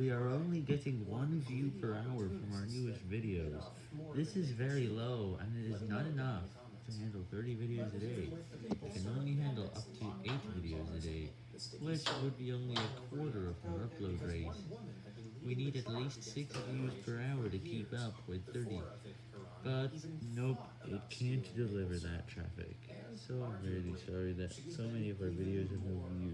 We are only getting one view per hour from our newest videos. This is very low, and it is not enough to handle 30 videos a day. It can only handle up to 8 videos a day, which would be only a quarter of our upload rate. We need at least 6 views per hour to keep up with 30. But, nope, it can't deliver that traffic. So I'm really sorry that so many of our videos have no views.